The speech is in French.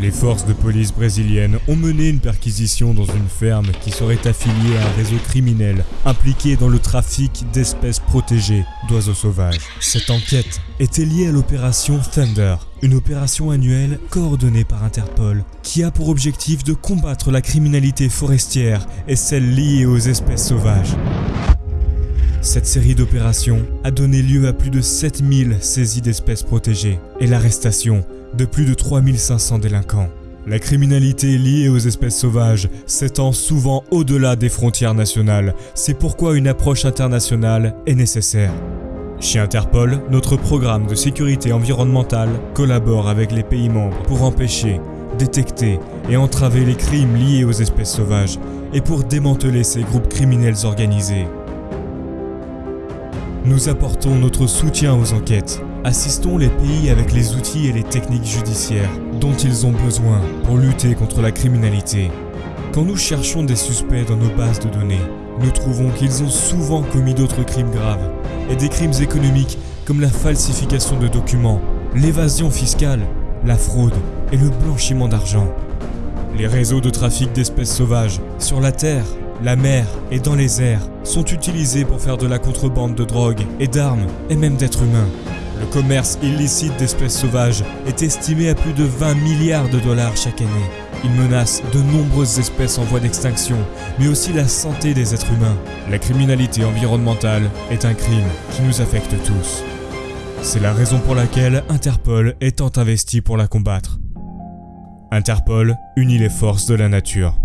Les forces de police brésiliennes ont mené une perquisition dans une ferme qui serait affiliée à un réseau criminel impliqué dans le trafic d'espèces protégées d'oiseaux sauvages. Cette enquête était liée à l'opération Thunder, une opération annuelle coordonnée par Interpol qui a pour objectif de combattre la criminalité forestière et celle liée aux espèces sauvages. Cette série d'opérations a donné lieu à plus de 7000 saisies d'espèces protégées et l'arrestation de plus de 3500 délinquants. La criminalité liée aux espèces sauvages s'étend souvent au-delà des frontières nationales, c'est pourquoi une approche internationale est nécessaire. Chez Interpol, notre programme de sécurité environnementale collabore avec les pays membres pour empêcher, détecter et entraver les crimes liés aux espèces sauvages et pour démanteler ces groupes criminels organisés. Nous apportons notre soutien aux enquêtes. Assistons les pays avec les outils et les techniques judiciaires dont ils ont besoin pour lutter contre la criminalité. Quand nous cherchons des suspects dans nos bases de données, nous trouvons qu'ils ont souvent commis d'autres crimes graves et des crimes économiques comme la falsification de documents, l'évasion fiscale, la fraude et le blanchiment d'argent. Les réseaux de trafic d'espèces sauvages sur la terre la mer et dans les airs sont utilisés pour faire de la contrebande de drogue et d'armes et même d'êtres humains. Le commerce illicite d'espèces sauvages est estimé à plus de 20 milliards de dollars chaque année. Il menace de nombreuses espèces en voie d'extinction, mais aussi la santé des êtres humains. La criminalité environnementale est un crime qui nous affecte tous. C'est la raison pour laquelle Interpol est tant investi pour la combattre. Interpol unit les forces de la nature.